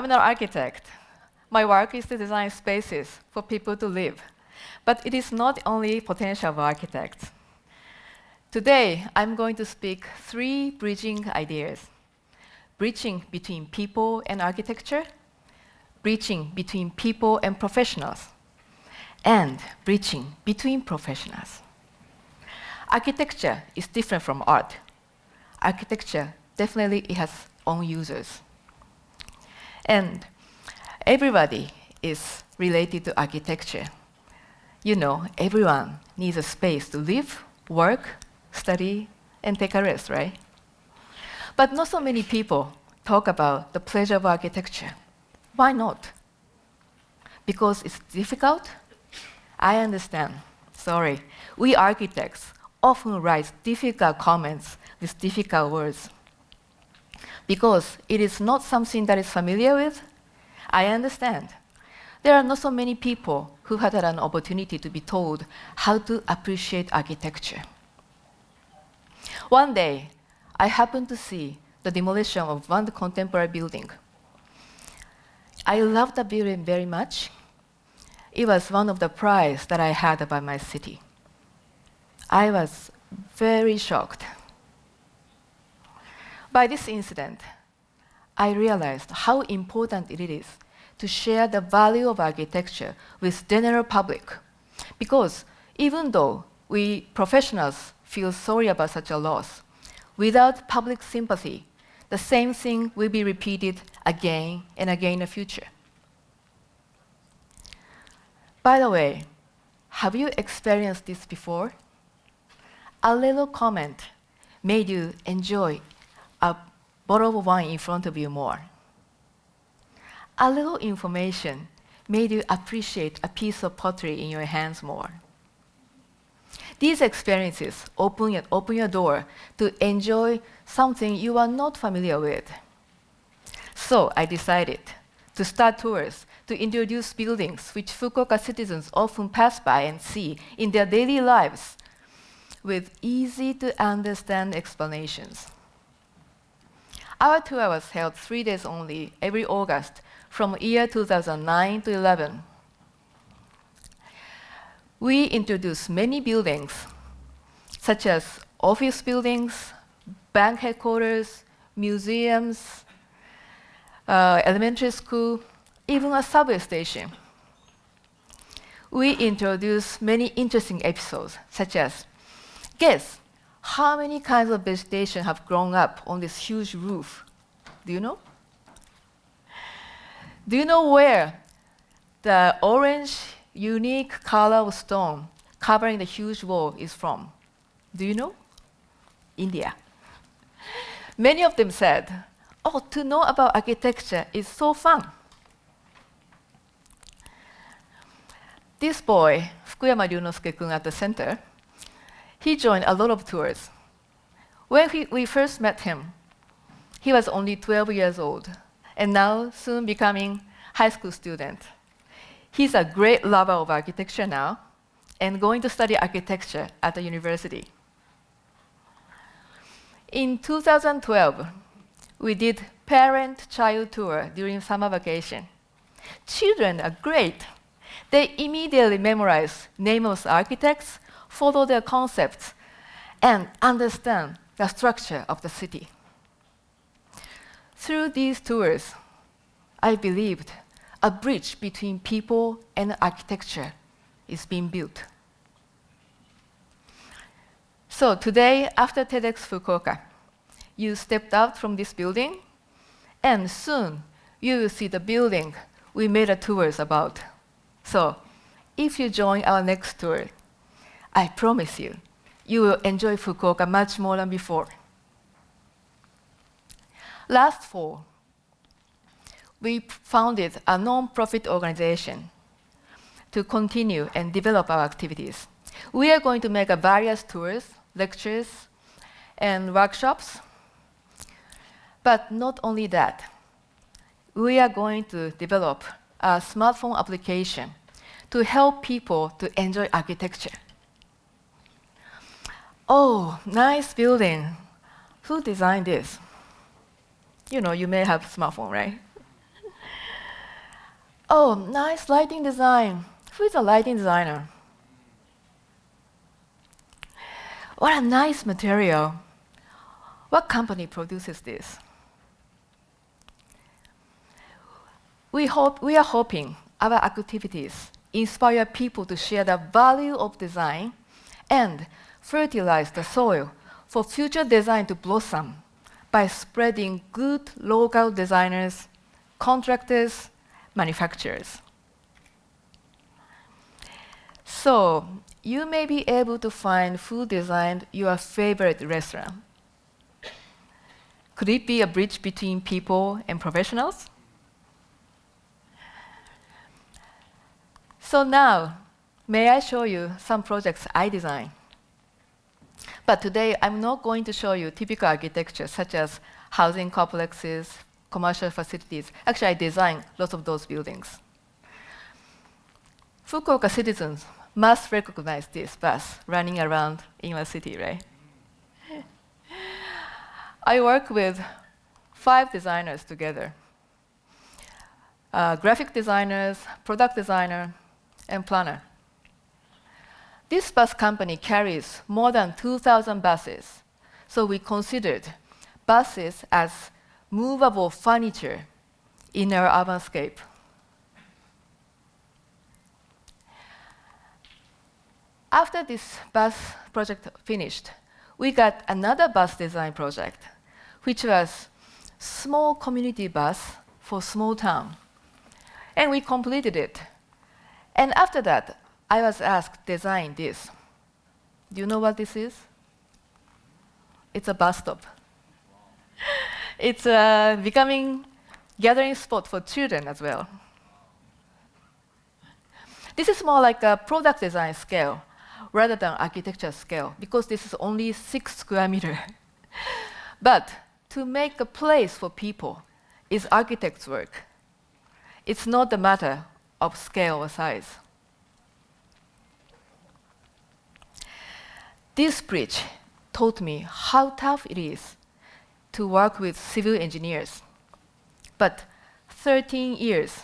I'm an architect. My work is to design spaces for people to live. But it is not only potential of architects. Today, I'm going to speak three bridging ideas. Bridging between people and architecture, bridging between people and professionals, and bridging between professionals. Architecture is different from art. Architecture definitely it has own users. And everybody is related to architecture. You know, everyone needs a space to live, work, study, and take a rest, right? But not so many people talk about the pleasure of architecture. Why not? Because it's difficult? I understand. Sorry. We architects often write difficult comments with difficult words. Because it is not something that is familiar with, I understand. There are not so many people who had an opportunity to be told how to appreciate architecture. One day, I happened to see the demolition of one contemporary building. I loved the building very much. It was one of the prize that I had about my city. I was very shocked. By this incident, I realized how important it is to share the value of architecture with general public. Because even though we professionals feel sorry about such a loss, without public sympathy, the same thing will be repeated again and again in the future. By the way, have you experienced this before? A little comment made you enjoy a bottle of wine in front of you more. A little information made you appreciate a piece of pottery in your hands more. These experiences open, open your door to enjoy something you are not familiar with. So I decided to start tours to introduce buildings which Fukuoka citizens often pass by and see in their daily lives with easy to understand explanations. Our tour was held three days only every August from year 2009 to 11. We introduced many buildings, such as office buildings, bank headquarters, museums, uh, elementary school, even a subway station. We introduced many interesting episodes, such as, guess how many kinds of vegetation have grown up on this huge roof? Do you know? Do you know where the orange, unique color of stone covering the huge wall is from? Do you know? India. Many of them said, oh, to know about architecture is so fun. This boy, Fukuyama Ryunosuke-kun at the center, he joined a lot of tours. When he, we first met him, he was only 12 years old, and now soon becoming high school student. He's a great lover of architecture now, and going to study architecture at the university. In 2012, we did parent-child tour during summer vacation. Children are great. They immediately memorize names of architects, follow their concepts, and understand the structure of the city. Through these tours, I believed a bridge between people and architecture is being built. So today, after TEDx Fukuoka, you stepped out from this building, and soon you will see the building we made a tours about. So if you join our next tour, I promise you, you will enjoy Fukuoka much more than before. Last fall, we founded a non-profit organization to continue and develop our activities. We are going to make various tours, lectures, and workshops. But not only that, we are going to develop a smartphone application to help people to enjoy architecture. Oh, nice building. Who designed this? You know, you may have a smartphone, right? Oh, nice lighting design. Who is a lighting designer? What a nice material. What company produces this? We, hope, we are hoping our activities inspire people to share the value of design and fertilize the soil for future design to blossom by spreading good local designers, contractors, manufacturers. So you may be able to find food designed your favorite restaurant. Could it be a bridge between people and professionals? So now, may I show you some projects I designed? But today, I'm not going to show you typical architecture, such as housing complexes, commercial facilities. Actually, I designed lots of those buildings. Fukuoka citizens must recognize this bus running around in a city, right? I work with five designers together. Uh, graphic designers, product designer, and planner. This bus company carries more than 2,000 buses, so we considered buses as movable furniture in our urbanscape. After this bus project finished, we got another bus design project, which was small community bus for small town. And we completed it and after that, I was asked design this. Do you know what this is? It's a bus stop. it's uh, becoming gathering spot for children as well. This is more like a product design scale rather than architecture scale because this is only six square meter. but to make a place for people is architect's work. It's not a matter of scale or size. This bridge taught me how tough it is to work with civil engineers. But 13 years,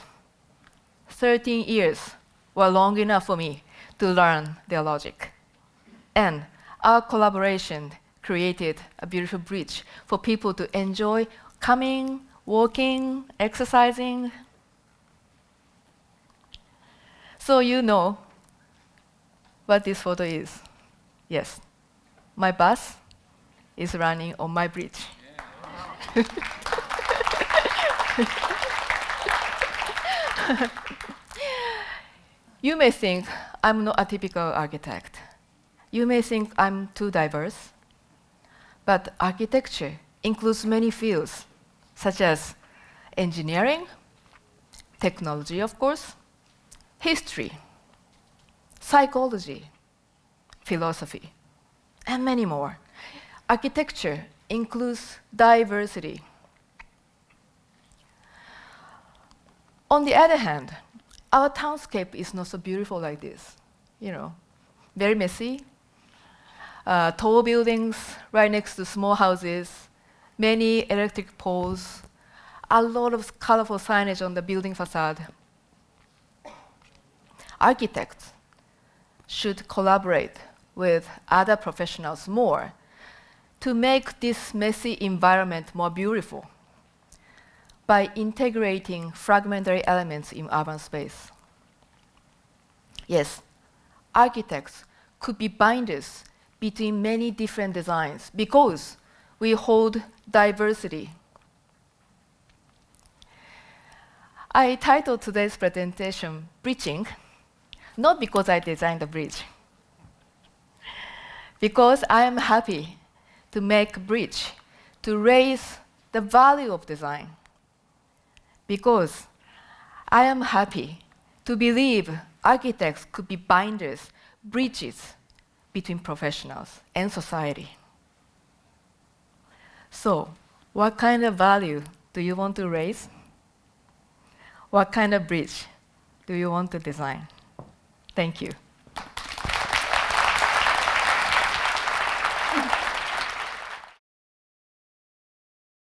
13 years were long enough for me to learn their logic. And our collaboration created a beautiful bridge for people to enjoy coming, walking, exercising, so you know what this photo is. Yes, my bus is running on my bridge. you may think I'm not a typical architect. You may think I'm too diverse. But architecture includes many fields, such as engineering, technology, of course, history, psychology, philosophy, and many more. Architecture includes diversity. On the other hand, our townscape is not so beautiful like this. You know, very messy, uh, tall buildings right next to small houses, many electric poles, a lot of colorful signage on the building facade architects should collaborate with other professionals more to make this messy environment more beautiful by integrating fragmentary elements in urban space. Yes, architects could be binders between many different designs because we hold diversity. I titled today's presentation, Bridging not because I designed the bridge, because I am happy to make a bridge to raise the value of design, because I am happy to believe architects could be binders, bridges between professionals and society. So, what kind of value do you want to raise? What kind of bridge do you want to design? Thank you.